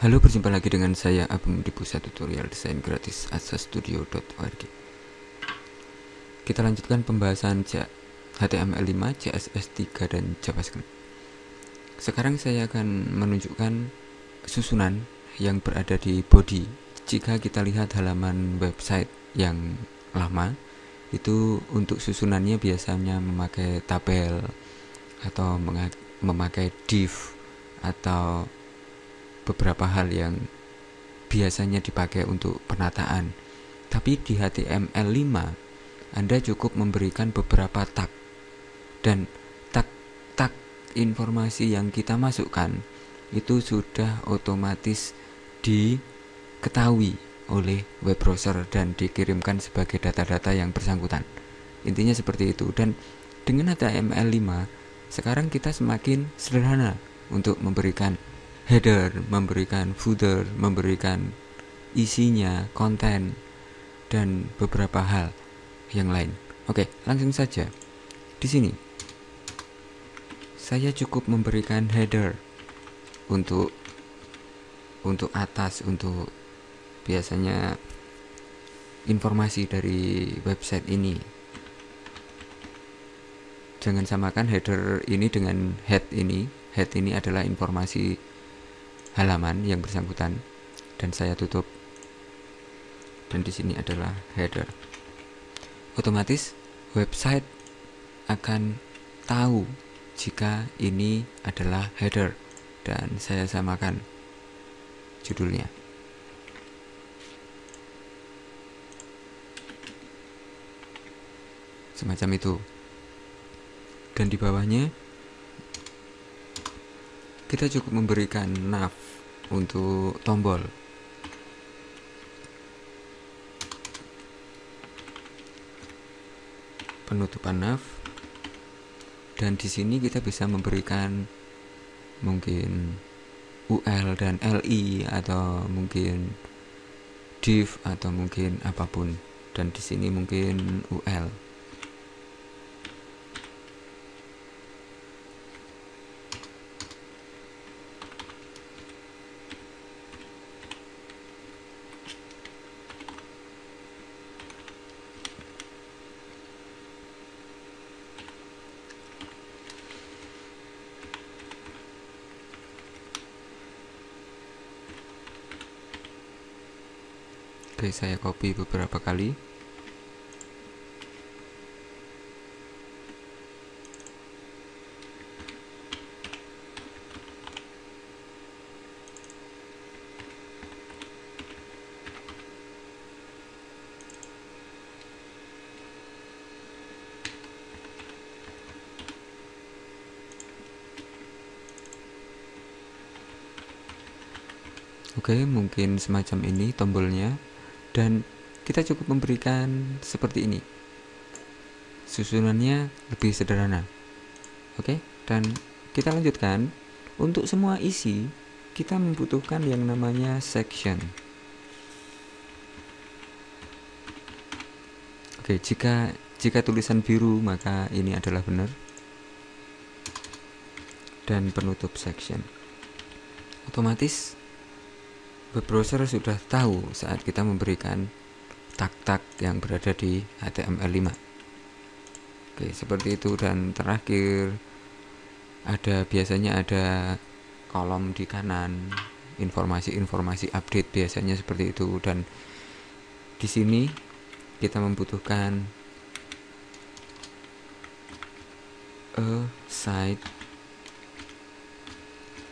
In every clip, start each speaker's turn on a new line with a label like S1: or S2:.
S1: Halo, berjumpa lagi dengan saya Abang di pusat tutorial desain gratis asastudio.org. Kita lanjutkan pembahasan HTML5, CSS3 dan JavaScript. Sekarang saya akan menunjukkan susunan yang berada di body. Jika kita lihat halaman website yang lama, itu untuk susunannya biasanya memakai tabel atau memakai div atau beberapa hal yang biasanya dipakai untuk penataan. Tapi di HTML5 Anda cukup memberikan beberapa tag dan tag-tag informasi yang kita masukkan itu sudah otomatis diketahui oleh web browser dan dikirimkan sebagai data-data yang bersangkutan. Intinya seperti itu dan dengan HTML5 sekarang kita semakin sederhana untuk memberikan header, memberikan footer, memberikan isinya, konten, dan beberapa hal yang lain. Oke, langsung saja. Di sini saya cukup memberikan header untuk untuk atas untuk biasanya informasi dari website ini. Jangan samakan header ini dengan head ini. Head ini adalah informasi halaman yang bersangkutan dan saya tutup. Dan di sini adalah header. Otomatis website akan tahu jika ini adalah header dan saya samakan judulnya. Semacam itu. Dan di bawahnya kita cukup memberikan nav untuk tombol. Penutupan nav dan di sini kita bisa memberikan mungkin UL dan LI atau mungkin div atau mungkin apa pun. Dan di sini mungkin UL Oke, saya copy beberapa kali. Oke, mungkin semacam ini tombolnya dan kita cukup memberikan seperti ini. Susunannya lebih sederhana. Oke? Dan kita lanjutkan. Untuk semua isi kita membutuhkan yang namanya section. Oke jika jika tulisan biru maka ini adalah benar. Dan penutup section. Otomatis web browser sudah tahu saat kita memberikan tag-tag yang berada di HTML5 oke seperti itu. Dan terakhir ada biasanya ada kolom di kanan. Informasi-informasi update biasanya seperti itu. Dan di sini kita membutuhkan a site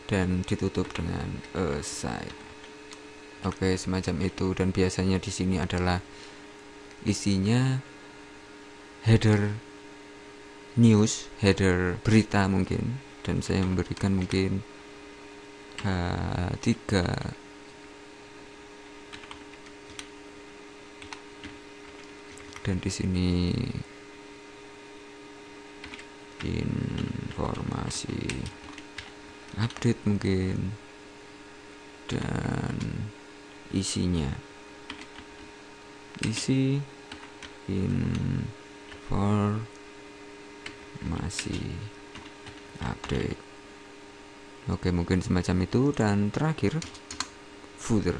S1: dan ditutup dengan a site Oke, semacam itu. Dan biasanya di sini adalah isinya header news, header berita mungkin. Dan saya memberikan mungkin uh, tiga dan di sini informasi update mungkin. Dan isinya. Isi informasi update. Oke mungkin semacam itu. Dan terakhir footer.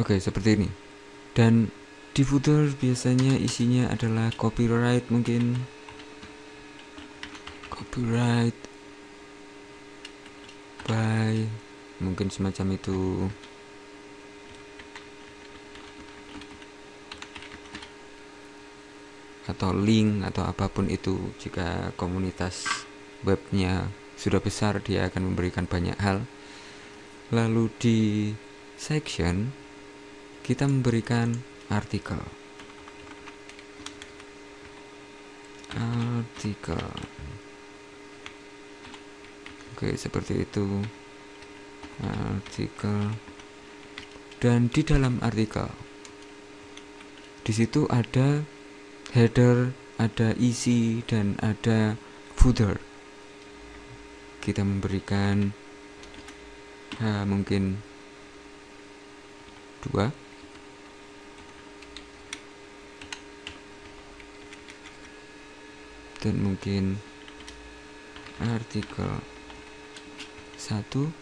S1: Oke, seperti ini. Dan di footer biasanya isinya adalah copyright mungkin. Copyright by mungkin semacam itu. Atau link atau apa pun itu jika komunitas webnya sudah besar dia akan memberikan banyak hal. Lalu di section kita memberikan artikel. Artikel. Oke seperti itu. Artikel. Dan di dalam artikel di situ ada header ada isi dan ada footer. Kita memberikan uh, mungkin dua dan mungkin. Artikel satu.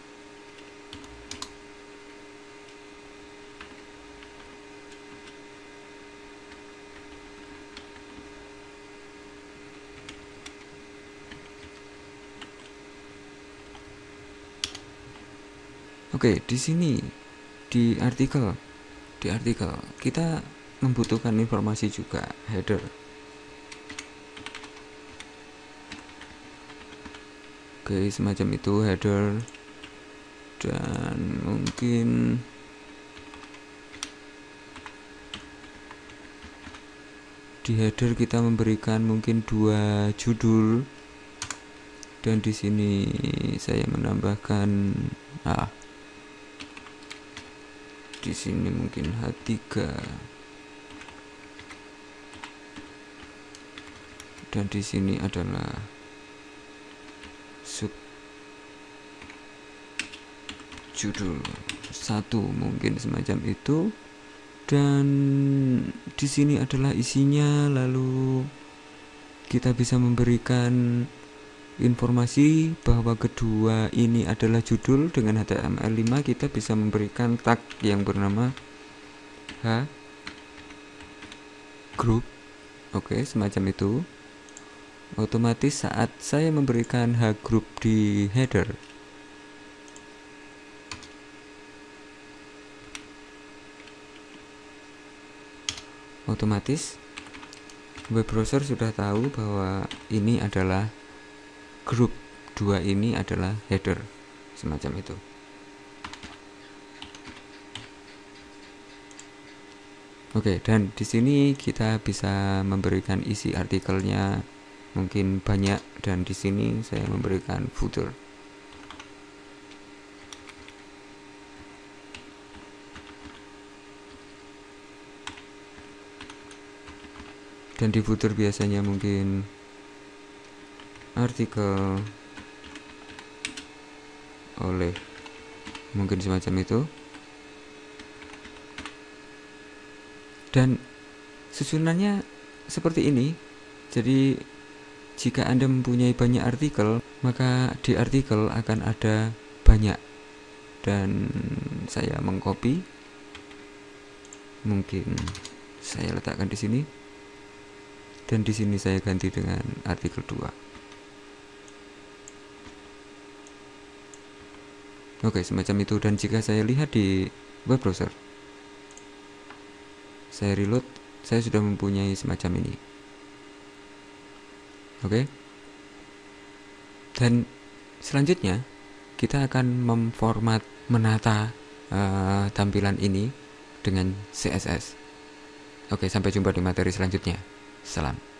S1: Oke, di sini di artikel di artikel kita membutuhkan informasi juga header Oke, semacam itu header. Dan mungkin di header kita memberikan mungkin dua judul. Dan di sini saya menambahkan ah di sini mungkin H3 dan di sini adalah sub judul satu mungkin semacam itu. Dan di sini adalah isinya lalu kita bisa memberikan informasi bahwa kedua ini adalah judul. Dengan HTML5 kita bisa memberikan tag yang bernama H group. Oke semacam itu otomatis saat saya memberikan H group di header. Otomatis web browser sudah tahu bahwa ini adalah grup dua ini adalah header semacam itu. Oke, dan di sini kita bisa memberikan isi artikelnya mungkin banyak dan di sini saya memberikan footer. Dan di footer biasanya mungkin artikel oleh mungkin semacam itu. Dan susunannya seperti ini. Jadi jika Anda mempunyai banyak artikel, maka di artikel akan ada banyak. Dan saya mengcopy. Mungkin saya letakkan di sini. Dan di sini saya ganti dengan artikel 2. Oke, semacam itu. Dan jika saya lihat di web browser, saya reload, saya sudah mempunyai semacam ini oke? Dan selanjutnya kita akan memformat menata uh, tampilan ini dengan CSS oke sampai jumpa di materi selanjutnya. Salam